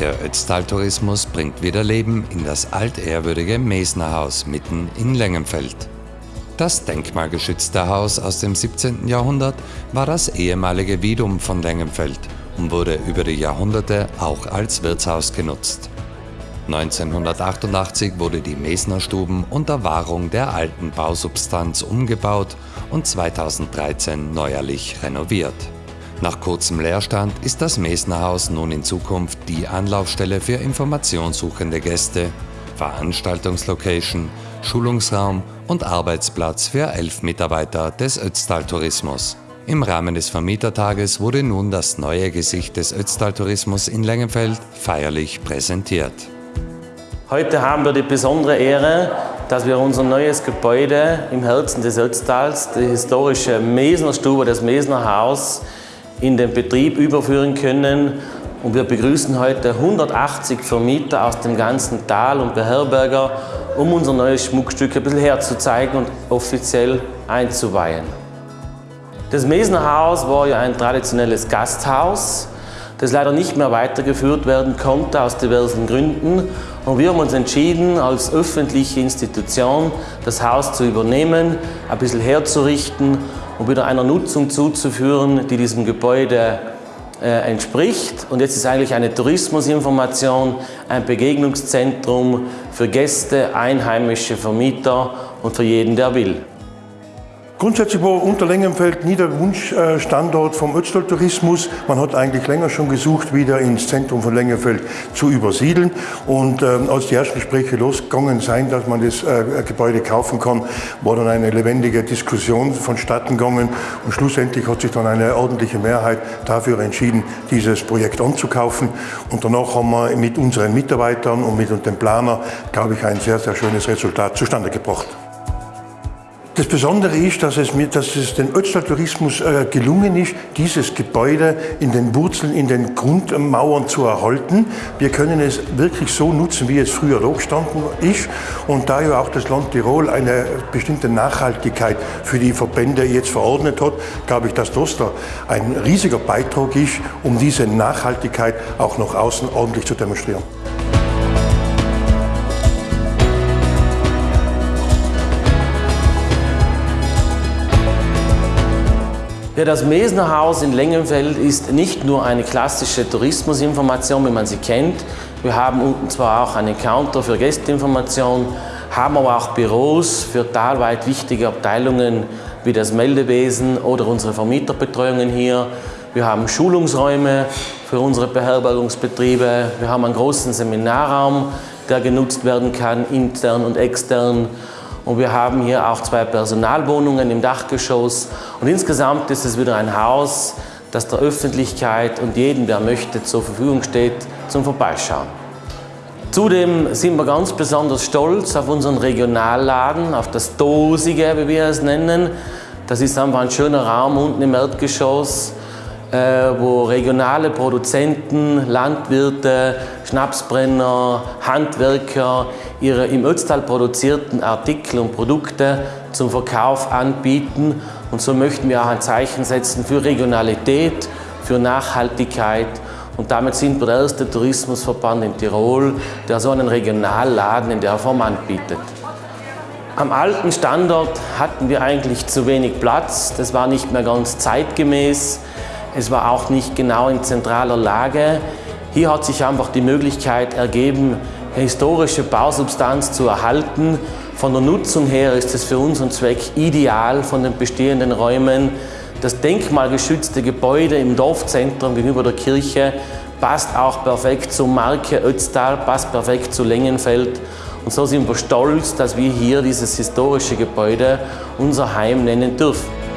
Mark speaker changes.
Speaker 1: Der Ötztal-Tourismus bringt wieder Leben in das altehrwürdige Mesnerhaus mitten in Lengenfeld. Das denkmalgeschützte Haus aus dem 17. Jahrhundert war das ehemalige Vidum von Lengenfeld und wurde über die Jahrhunderte auch als Wirtshaus genutzt. 1988 wurde die Mesnerstuben unter Wahrung der alten Bausubstanz umgebaut und 2013 neuerlich renoviert. Nach kurzem Leerstand ist das Mesnerhaus nun in Zukunft die Anlaufstelle für informationssuchende Gäste, Veranstaltungslocation, Schulungsraum und Arbeitsplatz für elf Mitarbeiter des Ötztal Tourismus. Im Rahmen des Vermietertages wurde nun das neue Gesicht des Ötztal Tourismus in Lengenfeld feierlich präsentiert.
Speaker 2: Heute haben wir die besondere Ehre, dass wir unser neues Gebäude im Herzen des Ötztals, die historische Mesnerstube, das Mesnerhaus, in den Betrieb überführen können. Und wir begrüßen heute 180 Vermieter aus dem ganzen Tal und Beherberger, um unser neues Schmuckstück ein bisschen herzuzeigen und offiziell einzuweihen. Das Mesnerhaus war ja ein traditionelles Gasthaus, das leider nicht mehr weitergeführt werden konnte aus diversen Gründen. Und wir haben uns entschieden, als öffentliche Institution das Haus zu übernehmen, ein bisschen herzurichten und wieder einer Nutzung zuzuführen, die diesem Gebäude äh, entspricht. Und jetzt ist eigentlich eine Tourismusinformation, ein Begegnungszentrum für Gäste, einheimische Vermieter und für jeden, der will.
Speaker 3: Grundsätzlich war Unterlängenfeld nie der Wunschstandort vom Ötztal Tourismus. Man hat eigentlich länger schon gesucht, wieder ins Zentrum von Längenfeld zu übersiedeln. Und äh, als die ersten Gespräche losgegangen sind, dass man das äh, Gebäude kaufen kann, war dann eine lebendige Diskussion vonstatten gegangen. Und schlussendlich hat sich dann eine ordentliche Mehrheit dafür entschieden, dieses Projekt anzukaufen. Und danach haben wir mit unseren Mitarbeitern und mit dem Planer, glaube ich, ein sehr, sehr schönes Resultat zustande gebracht. Das Besondere ist, dass es, mir, dass es den Ötztal Tourismus äh, gelungen ist, dieses Gebäude in den Wurzeln, in den Grundmauern zu erhalten. Wir können es wirklich so nutzen, wie es früher da gestanden ist. Und da ja auch das Land Tirol eine bestimmte Nachhaltigkeit für die Verbände jetzt verordnet hat, glaube ich, dass das da ein riesiger Beitrag ist, um diese Nachhaltigkeit auch nach außen ordentlich zu demonstrieren.
Speaker 2: Ja, das Mesnerhaus in Lengenfeld ist nicht nur eine klassische Tourismusinformation, wie man sie kennt. Wir haben unten zwar auch einen Counter für Gästeinformation, haben aber auch Büros für talweit wichtige Abteilungen wie das Meldewesen oder unsere Vermieterbetreuungen hier. Wir haben Schulungsräume für unsere Beherbergungsbetriebe. Wir haben einen großen Seminarraum, der genutzt werden kann, intern und extern. Und wir haben hier auch zwei Personalwohnungen im Dachgeschoss. Und insgesamt ist es wieder ein Haus, das der Öffentlichkeit und jedem, der möchte, zur Verfügung steht zum Vorbeischauen. Zudem sind wir ganz besonders stolz auf unseren Regionalladen, auf das Dosige, wie wir es nennen. Das ist einfach ein schöner Raum unten im Erdgeschoss, wo regionale Produzenten, Landwirte, Schnapsbrenner, Handwerker ihre im Ötztal produzierten Artikel und Produkte zum Verkauf anbieten. Und so möchten wir auch ein Zeichen setzen für Regionalität, für Nachhaltigkeit. Und damit sind wir der erste Tourismusverband in Tirol, der so einen Regionalladen in der Form anbietet. Am alten Standort hatten wir eigentlich zu wenig Platz. Das war nicht mehr ganz zeitgemäß. Es war auch nicht genau in zentraler Lage. Hier hat sich einfach die Möglichkeit ergeben, historische Bausubstanz zu erhalten. Von der Nutzung her ist es für unseren Zweck ideal von den bestehenden Räumen. Das denkmalgeschützte Gebäude im Dorfzentrum gegenüber der Kirche passt auch perfekt zur Marke Ötztal, passt perfekt zu Lengenfeld. Und so sind wir stolz, dass wir hier dieses historische Gebäude unser Heim nennen dürfen.